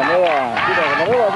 Canoa, tira Canoa,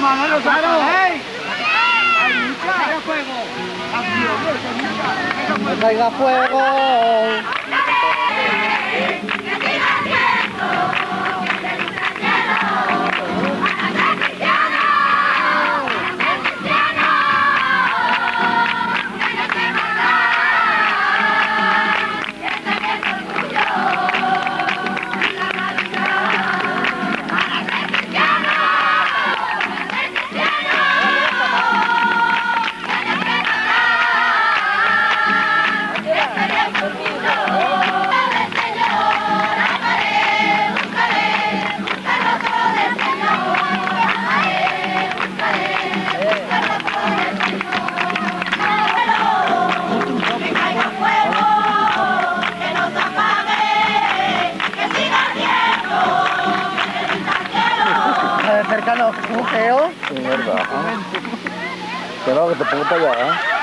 Manolo fuego! ¡Caiga fuego! feo. Sí, verdad. ¿eh? Que te pongo para allá, ¿eh?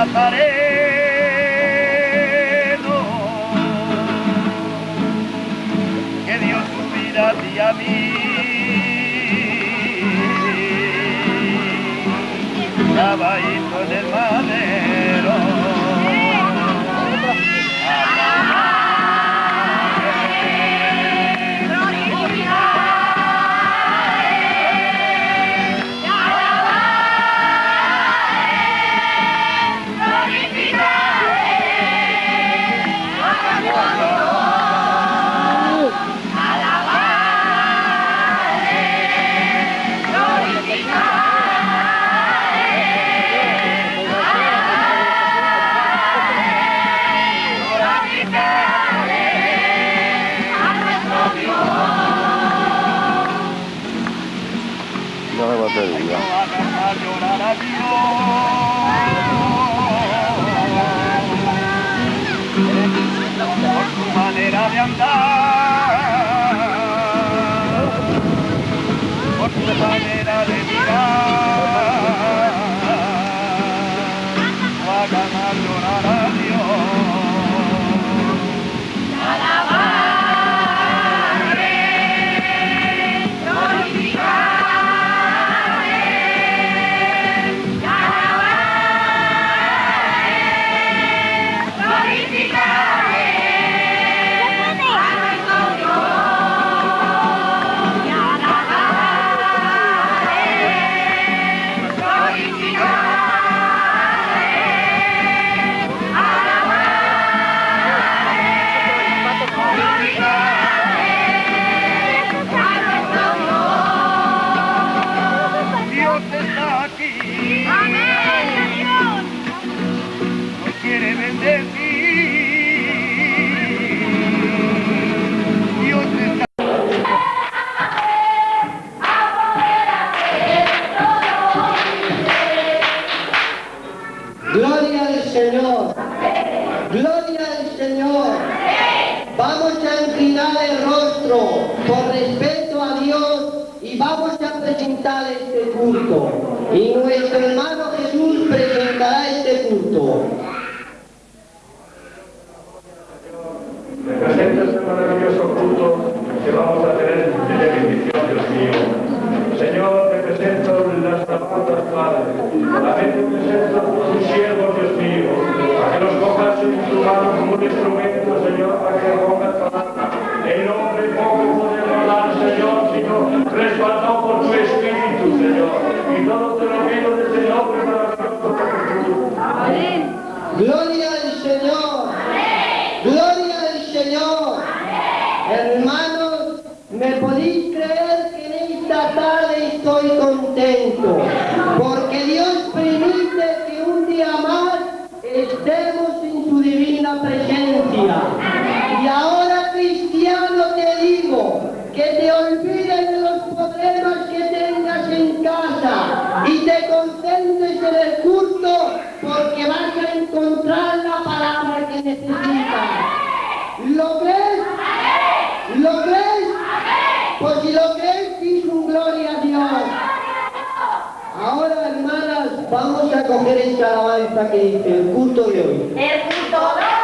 Nazareno, que Dios tu vida a ti a mí. te diga. Por su manera de andar. Vamos a coger esta alabanza que dice el culto de hoy. El culto de hoy.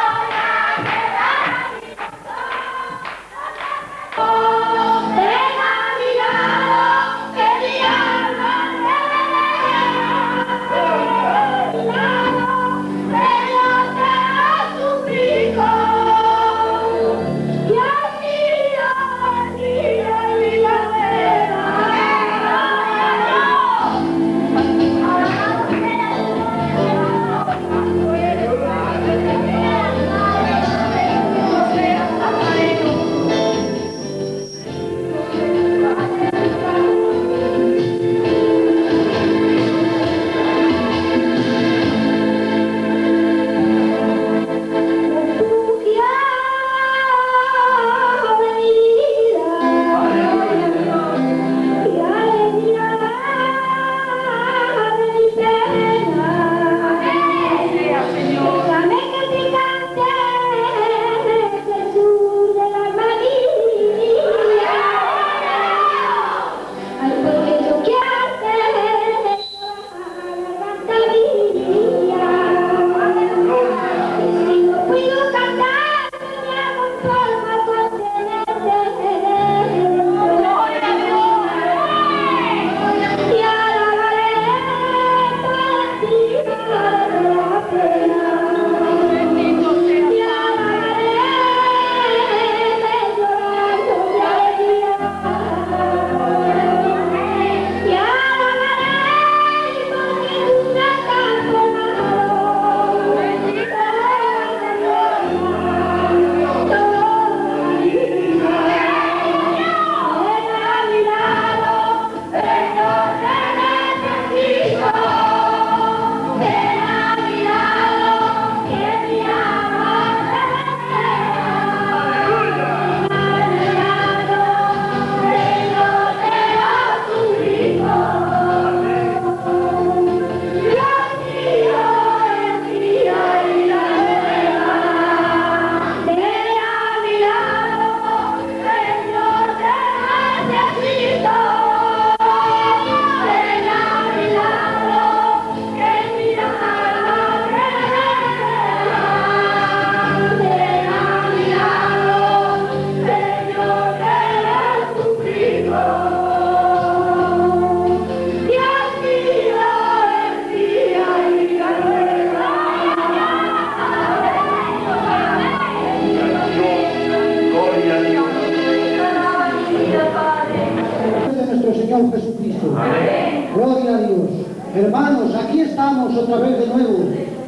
Hermanos, aquí estamos otra vez de nuevo,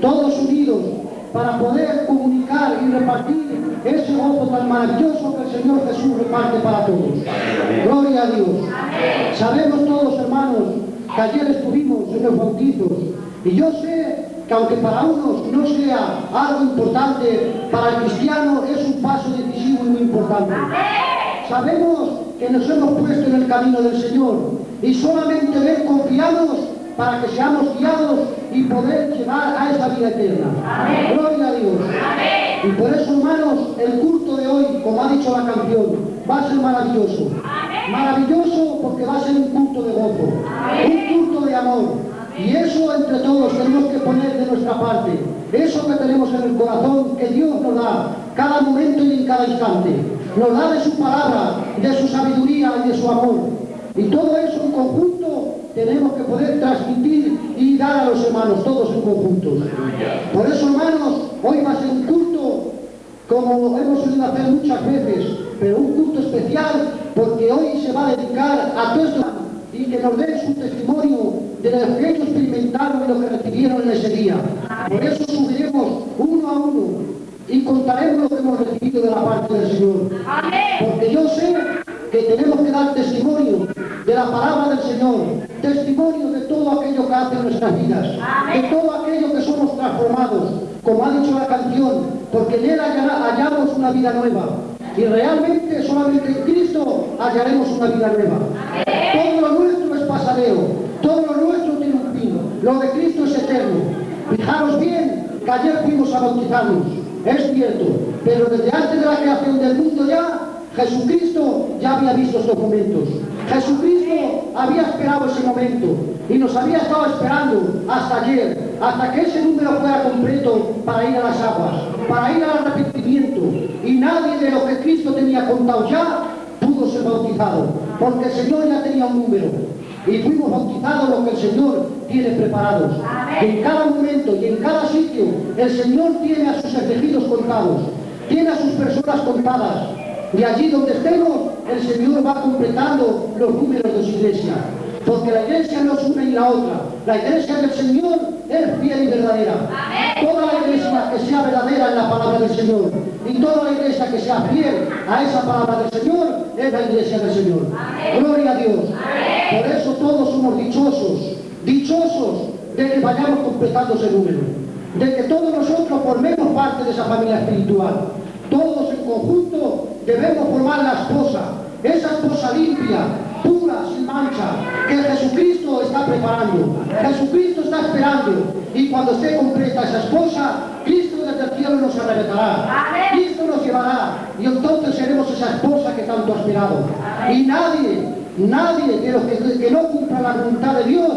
todos unidos, para poder comunicar y repartir ese gozo tan maravilloso que el Señor Jesús reparte para todos. Gloria a Dios. Sabemos todos, hermanos, que ayer estuvimos en los bautizos, y yo sé que aunque para unos no sea algo importante, para el cristiano es un paso decisivo y muy importante. Sabemos que nos hemos puesto en el camino del Señor y solamente en confiados para que seamos guiados y poder llegar a esa vida eterna. Gloria a Dios. Y por eso, hermanos, el culto de hoy, como ha dicho la canción, va a ser maravilloso. Maravilloso porque va a ser un culto de gozo, un culto de amor. Y eso entre todos tenemos que poner de nuestra parte. Eso que tenemos en el corazón, que Dios nos da cada momento y en cada instante. Nos da de su palabra, de su sabiduría y de su amor. Y todo eso en conjunto tenemos que poder transmitir y dar a los hermanos, todos en conjunto. Por eso, hermanos, hoy va a ser un culto como hemos solido hacer muchas veces, pero un culto especial porque hoy se va a dedicar a todos y que nos den su testimonio de lo que ellos experimentaron y lo que recibieron en ese día. Por eso subiremos uno a uno y contaremos lo que hemos recibido de la parte del Señor. Porque yo sé que tenemos que dar testimonio de la palabra del Señor, testimonio de todo aquello que hace en nuestras vidas, de todo aquello que somos transformados, como ha dicho la canción, porque en Él hallamos una vida nueva. Y realmente solamente en Cristo hallaremos una vida nueva. Todo lo nuestro es pasareo, todo lo nuestro tiene un fin, lo de Cristo es eterno. Fijaros bien que ayer fuimos a bautizarnos, es cierto, pero desde antes de la creación del mundo ya, Jesucristo ya había visto estos momentos. Jesucristo había esperado ese momento y nos había estado esperando hasta ayer, hasta que ese número fuera completo para ir a las aguas, para ir al arrepentimiento. Y nadie de lo que Cristo tenía contado ya pudo ser bautizado, porque el Señor ya tenía un número. Y fuimos bautizados lo que el Señor tiene preparados. En cada momento y en cada sitio el Señor tiene a sus elegidos contados, tiene a sus personas contadas. Y allí donde estemos, el Señor va completando los números de su iglesia. Porque la iglesia no es una y la otra. La iglesia del Señor es fiel y verdadera. Toda la iglesia que sea verdadera en la palabra del Señor y toda la iglesia que sea fiel a esa palabra del Señor es la iglesia del Señor. Gloria a Dios. Por eso todos somos dichosos, dichosos de que vayamos completando ese número. De que todos nosotros formemos parte de esa familia espiritual. Todos en conjunto debemos formar la esposa, esa esposa limpia, pura, sin mancha, que Jesucristo está preparando. Jesucristo está esperando. Y cuando esté completa esa esposa, Cristo desde el cielo nos arrebatará. Cristo nos llevará. Y entonces seremos esa esposa que tanto ha esperado. Y nadie, nadie de los que, que no cumpla la voluntad de Dios,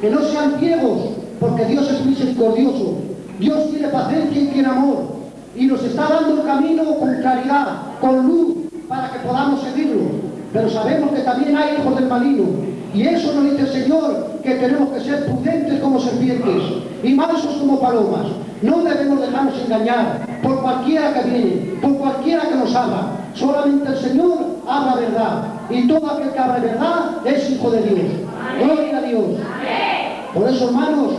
que no sean ciegos, porque Dios es misericordioso. Dios tiene paciencia y tiene amor y nos está dando el camino con claridad, con luz, para que podamos seguirlo. Pero sabemos que también hay hijos del maligno. Y eso nos dice el Señor, que tenemos que ser prudentes como serpientes y mansos como palomas. No debemos dejarnos engañar por cualquiera que viene, por cualquiera que nos habla. Solamente el Señor habla verdad. Y todo aquel que habla verdad es hijo de Dios. Gloria a Dios. Por eso, hermanos,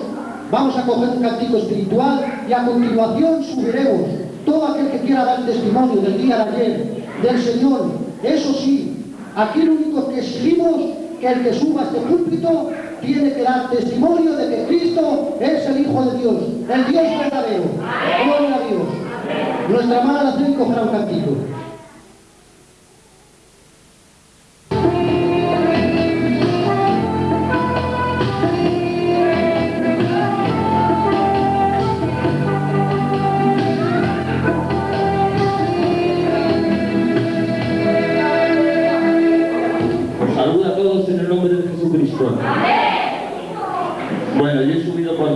vamos a coger un cantico espiritual y a continuación subiremos todo aquel que quiera dar testimonio del día de ayer, del Señor. Eso sí, aquí lo único que exigimos que el que suba a este púlpito tiene que dar testimonio de que Cristo es el Hijo de Dios, el Dios verdadero. Gloria a Dios. Nuestra hermana la tiene un cantico.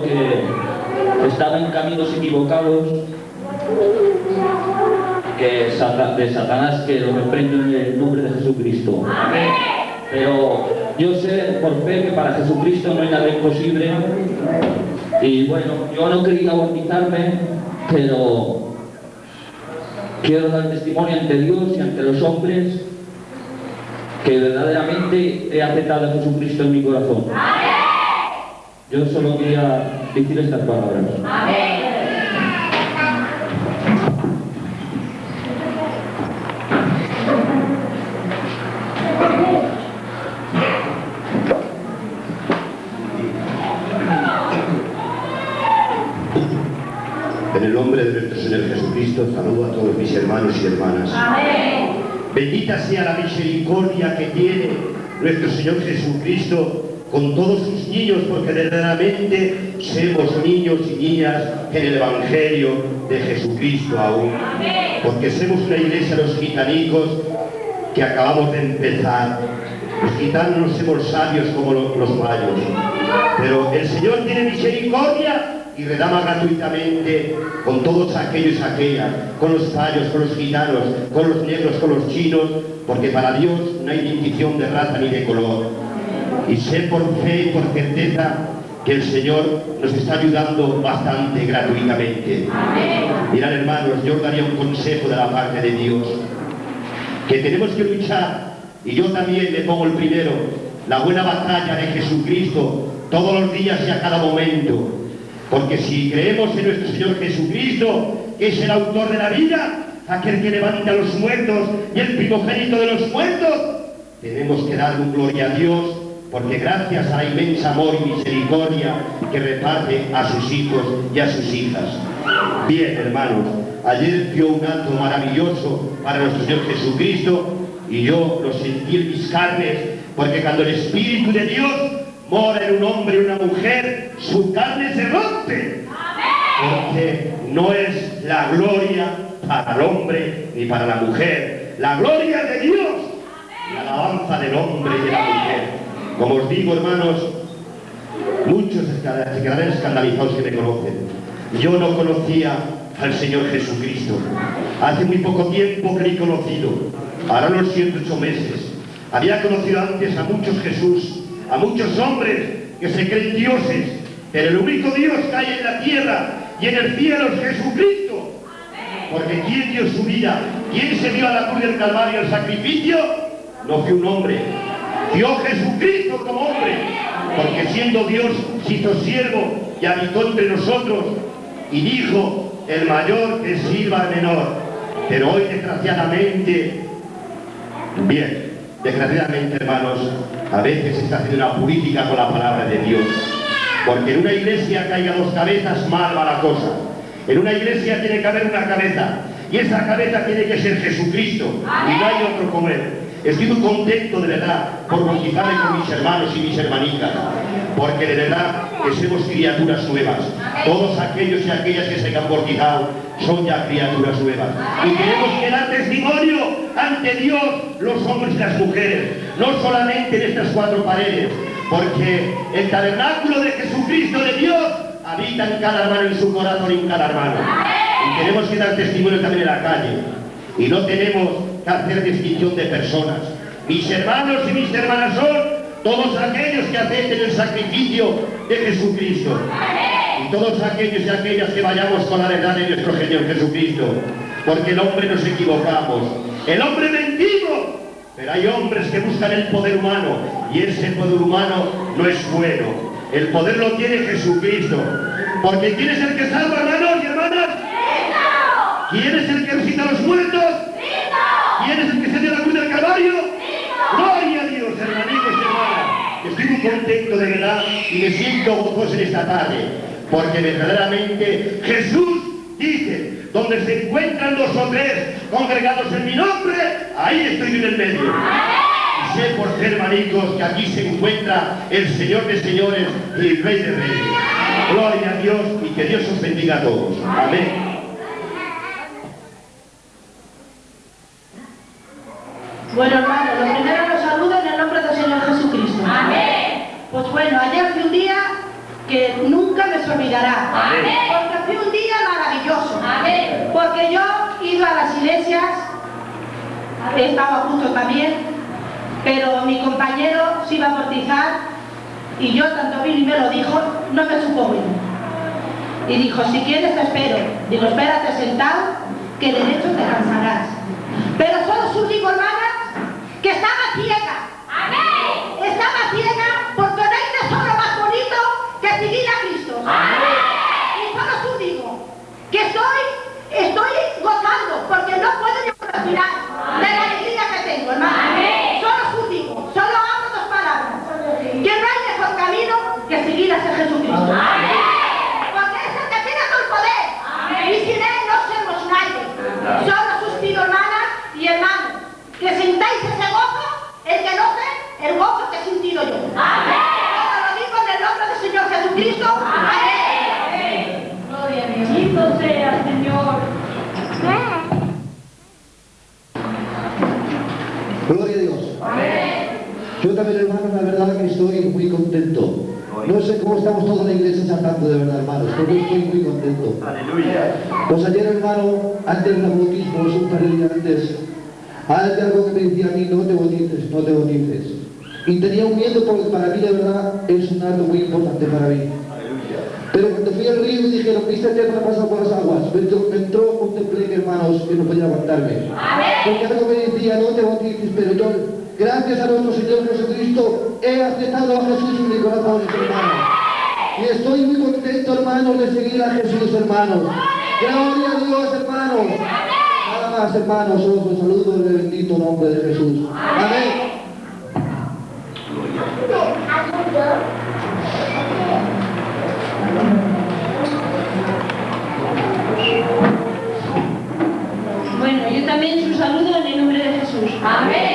Porque estaba en caminos equivocados que de Satanás que lo reprendo en el nombre de Jesucristo. Pero yo sé por fe que para Jesucristo no hay nada imposible. Y bueno, yo no quería bautizarme, pero quiero dar testimonio ante Dios y ante los hombres que verdaderamente he aceptado a Jesucristo en mi corazón. Yo solo quería decir estas palabras. En el nombre de nuestro Señor Jesucristo, saludo a todos mis hermanos y hermanas. Bendita sea la misericordia que tiene nuestro Señor Jesucristo con todos sus niños, porque verdaderamente somos niños y niñas en el Evangelio de Jesucristo aún. Porque somos una iglesia los gitanicos que acabamos de empezar. Los gitanos no somos sabios como lo- los mayos, pero el Señor tiene misericordia y redama gratuitamente con todos aquellos y aquellas, con los payos, con los gitanos, con los negros, con los chinos, porque para Dios no hay distinción de raza ni de color. Y sé por fe y por certeza que el Señor nos está ayudando bastante gratuitamente. Mirad hermanos, yo os daría un consejo de la parte de Dios que tenemos que luchar, y yo también le pongo el primero, la buena batalla de Jesucristo todos los días y a cada momento. Porque si creemos en nuestro Señor Jesucristo, que es el autor de la vida, aquel que levanta a los muertos y el primogénito de los muertos, tenemos que dar un gloria a Dios, porque gracias a la inmensa amor y misericordia que reparte a sus hijos y a sus hijas. Bien, hermanos, ayer dio un acto maravilloso para nuestro Señor Jesucristo y yo lo sentí en mis carnes, porque cuando el Espíritu de Dios mora en un hombre y una mujer, su carne se rompe. Porque no es la gloria para el hombre ni para la mujer, la gloria de Dios, la alabanza del hombre y de la mujer. Como os digo, hermanos, muchos se quedarán escandalizados que me conocen. Yo no conocía al Señor Jesucristo. Hace muy poco tiempo que he conocido. Ahora unos 108 meses. Había conocido antes a muchos Jesús, a muchos hombres que se creen dioses, pero el único Dios que hay en la tierra y en el cielo es Jesucristo. Porque ¿quién dio su vida? ¿Quién se dio a la cruz del Calvario el sacrificio? No fue un hombre. Dio Jesucristo como hombre. Porque siendo Dios se hizo siervo y habitó entre nosotros y dijo, el mayor que sirva al menor. Pero hoy desgraciadamente, bien, desgraciadamente hermanos, a veces se está haciendo una política con la palabra de Dios. Porque en una iglesia haya dos cabezas, mal va la cosa. En una iglesia tiene que haber una cabeza. Y esa cabeza tiene que ser Jesucristo. Y no hay otro como Él. Estoy muy contento de verdad por bautizarme con mis hermanos y mis hermanitas. Porque de verdad que somos criaturas nuevas. Todos aquellos y aquellas que se han bautizado son ya criaturas nuevas. Y tenemos que dar testimonio ante Dios, los hombres y las mujeres. No solamente en estas cuatro paredes. Porque el tabernáculo de Jesucristo de Dios habita en cada hermano, en su corazón y en cada hermano. Y tenemos que dar testimonio también en la calle. Y no tenemos que hacer distinción de personas. Mis hermanos y mis hermanas son todos aquellos que acepten el sacrificio de Jesucristo. Y todos aquellos y aquellas que vayamos con la verdad de nuestro Señor Jesucristo. Porque el hombre nos equivocamos. El hombre mentimos. Pero hay hombres que buscan el poder humano. Y ese poder humano no es bueno. El poder lo tiene Jesucristo. Porque ¿quién es el que salva, hermanos y hermanas? ¿Quién es el que resucita a los muertos? ¿Quién es el que se dio Gloria a Dios, hermanitos y hermanas. Estoy muy contento de verdad y me siento gozoso en esta tarde. Porque verdaderamente Jesús dice, donde se encuentran dos o tres congregados en mi nombre, ahí estoy en el medio. Y sé por ser hermanitos que aquí se encuentra el Señor de señores y el Rey de reyes. Gloria a Dios y que Dios os bendiga a todos. Amén. Bueno, hermano, lo primero los saludo en el nombre del Señor Jesucristo. Amén. Pues bueno, ayer fue un día que nunca me se olvidará. Amén. Porque fue un día maravilloso. Amén. Porque yo iba a las iglesias, estaba justo también, pero mi compañero se iba a bautizar y yo, tanto Billy me lo dijo, no me supo bien. Y dijo, si quieres te espero. Digo, espérate sentado, que derecho te cansarás. Pero solo su que estaba ciega. Amén. Estaba ciega porque no hay tesoro más bonito que seguir a Cristo. Y solo tú digo que estoy, estoy gozando porque no puedo ni respirar de la alegría que tengo, hermano. Amén. Solo tú digo, solo hablo dos palabras. Que no hay mejor camino que seguir a ese Jesucristo. Porque es el que tiene todo el poder. Y sin él no somos nadie. Solo os pido, hermanas y hermanos, que sintáis ese gozo, el que no sé, el gozo que he sentido yo. Amén. Jesucristo. Amén. Gloria a Dios. Bendito sea, Señor. Gloria a Dios. Yo también, hermano, la verdad que estoy muy contento. No sé cómo estamos todos en la iglesia saltando de verdad, hermanos, pero yo estoy muy contento. Aleluya. Pues ayer, hermano, antes del bautismo, un par de días antes, hay algo que me decía a mí, no te bautices, no te bautices. Y tenía un miedo porque para mí, de verdad, es un acto muy importante para mí. Pero cuando fui al río y dijeron, viste el ha pasado por las aguas, me entró, me entró un temple, hermanos, que no podía aguantarme. Porque algo me decía, no te bautices, pero yo, gracias a nuestro Señor Jesucristo, he aceptado a Jesús en mi corazón, hermano. Y estoy muy contento, hermanos, de seguir a Jesús, hermanos. Gloria a Dios, hermanos. Nada más, hermanos, os los saludo en el bendito nombre de Jesús. Amén. Bueno, yo también os saludo en el nombre de Jesús. Amén.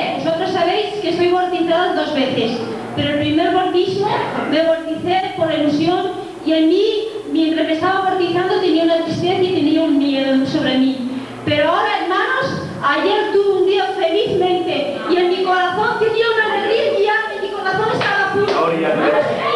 Que soy bautizada dos veces, pero el primer bautismo me bauticé por ilusión y en mí, mientras me estaba bautizando, tenía una tristeza y tenía un miedo sobre mí. Pero ahora, hermanos, ayer tuve un día felizmente y en mi corazón tenía una alegría y mi corazón estaba puro.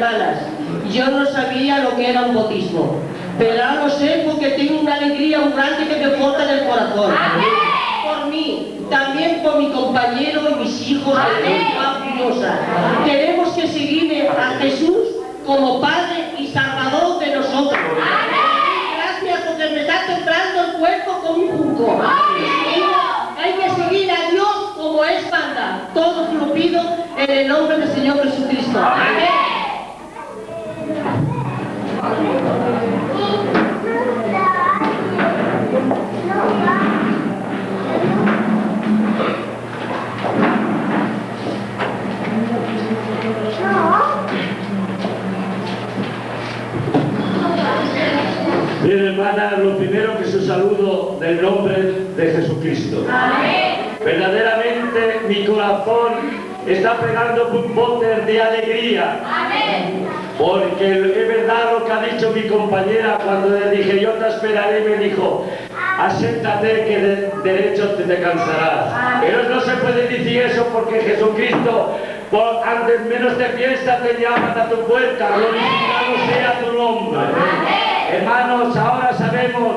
Hermanas, yo no sabía lo que era un bautismo, pero ahora lo sé porque tengo una alegría muy grande que me corta del corazón. Por mí, también por mi compañero y mis hijos de Tenemos que seguir a Jesús como Padre y Salvador de nosotros. Gracias porque me está temblando el cuerpo como un junco. Hay que seguir a Dios como es banda. Todo lo pido en el nombre del Señor Jesucristo. Amén. Bien, hermana, lo primero que su saludo del nombre de Jesucristo. Verdaderamente mi corazón está pegando un bote de alegría. Porque es verdad lo que ha dicho mi compañera cuando le dije yo te esperaré, me dijo, acéptate que de derecho te, te cansarás. Pero no se puede decir eso porque Jesucristo, por antes menos de fiesta, te llaman a tu puerta, glorificado sea tu nombre. Hermanos, ahora sabemos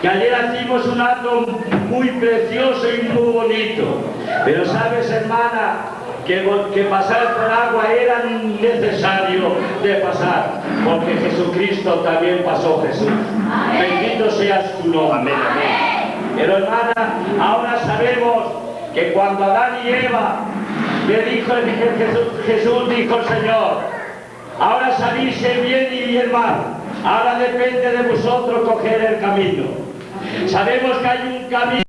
que ayer hicimos un acto muy precioso y muy bonito. Pero sabes, hermana, que, que pasar por agua era necesario de pasar, porque Jesucristo también pasó Jesús. Bendito seas tu nombre. Pero hermana, ahora sabemos que cuando Adán y Eva le dijo el- Jesús, Jesús dijo el Señor, ahora salís el bien y el mal. Ahora depende de vosotros coger el camino. Sabemos que hay un camino.